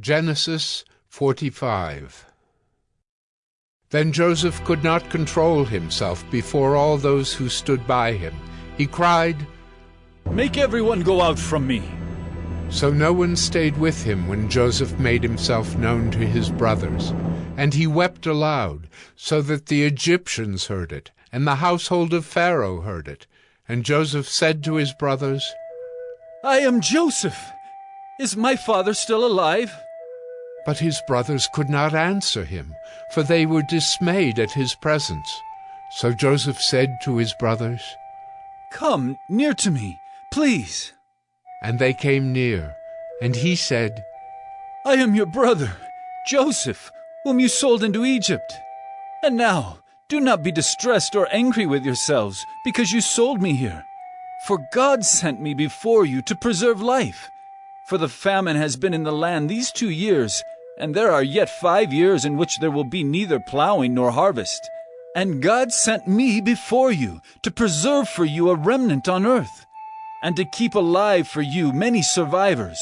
Genesis 45 Then Joseph could not control himself before all those who stood by him. He cried, Make everyone go out from me. So no one stayed with him when Joseph made himself known to his brothers. And he wept aloud, so that the Egyptians heard it, and the household of Pharaoh heard it. And Joseph said to his brothers, I am Joseph. Is my father still alive? But his brothers could not answer him, for they were dismayed at his presence. So Joseph said to his brothers, Come near to me, please. And they came near, and he said, I am your brother, Joseph, whom you sold into Egypt. And now, do not be distressed or angry with yourselves, because you sold me here. For God sent me before you to preserve life. For the famine has been in the land these two years, and there are yet five years in which there will be neither plowing nor harvest. And God sent me before you to preserve for you a remnant on earth, and to keep alive for you many survivors.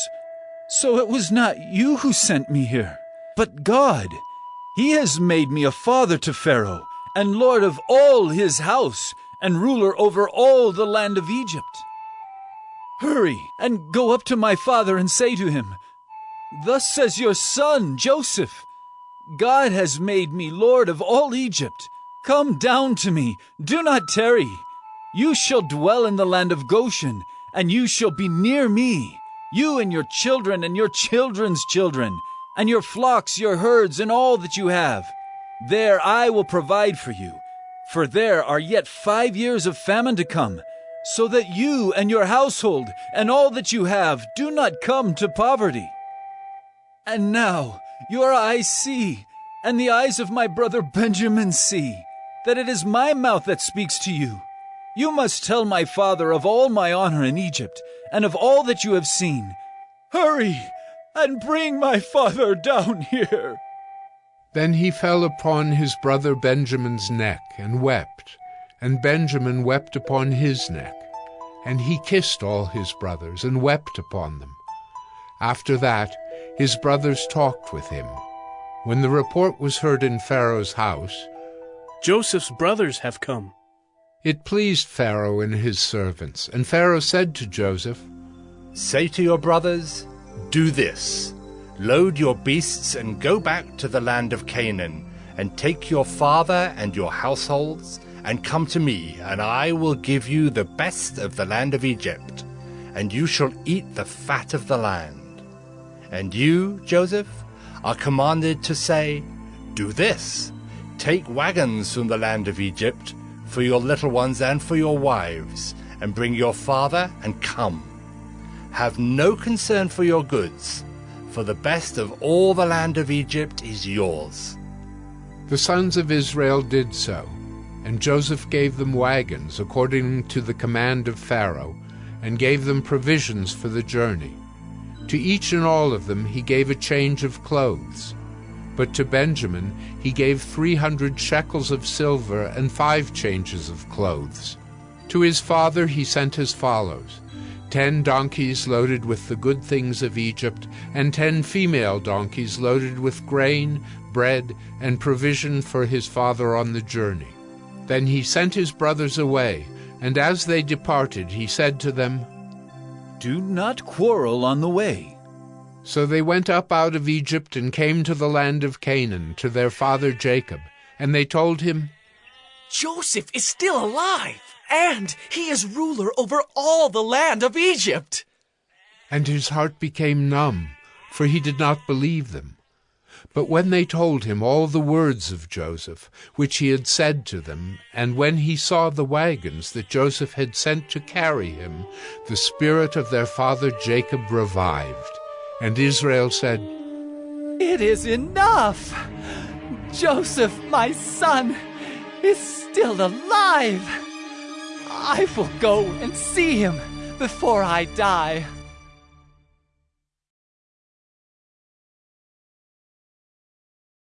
So it was not you who sent me here, but God. He has made me a father to Pharaoh, and lord of all his house, and ruler over all the land of Egypt. Hurry and go up to my father and say to him, Thus says your son, Joseph, God has made me lord of all Egypt. Come down to me, do not tarry. You shall dwell in the land of Goshen, and you shall be near me, you and your children and your children's children, and your flocks, your herds, and all that you have. There I will provide for you, for there are yet five years of famine to come, so that you and your household and all that you have do not come to poverty. And now your eyes see, and the eyes of my brother Benjamin see, that it is my mouth that speaks to you. You must tell my father of all my honor in Egypt, and of all that you have seen. Hurry, and bring my father down here. Then he fell upon his brother Benjamin's neck and wept, and Benjamin wept upon his neck. And he kissed all his brothers and wept upon them. After that, his brothers talked with him. When the report was heard in Pharaoh's house, Joseph's brothers have come. It pleased Pharaoh and his servants, and Pharaoh said to Joseph, Say to your brothers, Do this load your beasts and go back to the land of Canaan, and take your father and your households, and come to me, and I will give you the best of the land of Egypt, and you shall eat the fat of the land. And you, Joseph, are commanded to say, Do this take wagons from the land of Egypt for your little ones and for your wives, and bring your father and come. Have no concern for your goods, for the best of all the land of Egypt is yours. The sons of Israel did so, and Joseph gave them wagons according to the command of Pharaoh, and gave them provisions for the journey. To each and all of them he gave a change of clothes. But to Benjamin he gave three hundred shekels of silver and five changes of clothes. To his father he sent as follows ten donkeys loaded with the good things of Egypt, and ten female donkeys loaded with grain, bread, and provision for his father on the journey. Then he sent his brothers away, and as they departed he said to them, Do not quarrel on the way. So they went up out of Egypt and came to the land of Canaan, to their father Jacob. And they told him, Joseph is still alive, and he is ruler over all the land of Egypt. And his heart became numb, for he did not believe them. But when they told him all the words of Joseph, which he had said to them, and when he saw the wagons that Joseph had sent to carry him, the spirit of their father Jacob revived. And Israel said, It is enough! Joseph, my son, is still alive! I will go and see him before I die.